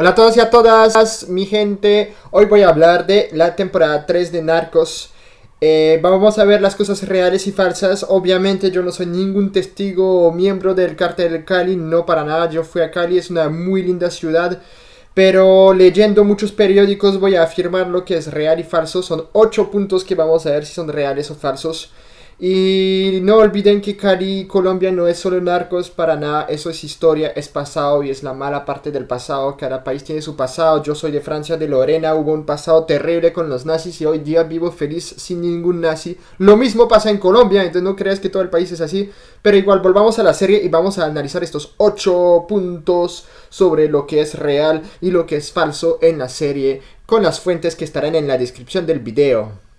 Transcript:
Hola a todos y a todas, mi gente. Hoy voy a hablar de la temporada 3 de Narcos. Eh, vamos a ver las cosas reales y falsas. Obviamente yo no soy ningún testigo o miembro del cartel de Cali, no para nada. Yo fui a Cali, es una muy linda ciudad. Pero leyendo muchos periódicos voy a afirmar lo que es real y falso. Son 8 puntos que vamos a ver si son reales o falsos. Y no olviden que Cali, Colombia no es solo narcos, para nada, eso es historia, es pasado y es la mala parte del pasado, cada país tiene su pasado, yo soy de Francia, de Lorena, hubo un pasado terrible con los nazis y hoy día vivo feliz sin ningún nazi. Lo mismo pasa en Colombia, entonces no creas que todo el país es así, pero igual volvamos a la serie y vamos a analizar estos 8 puntos sobre lo que es real y lo que es falso en la serie con las fuentes que estarán en la descripción del video.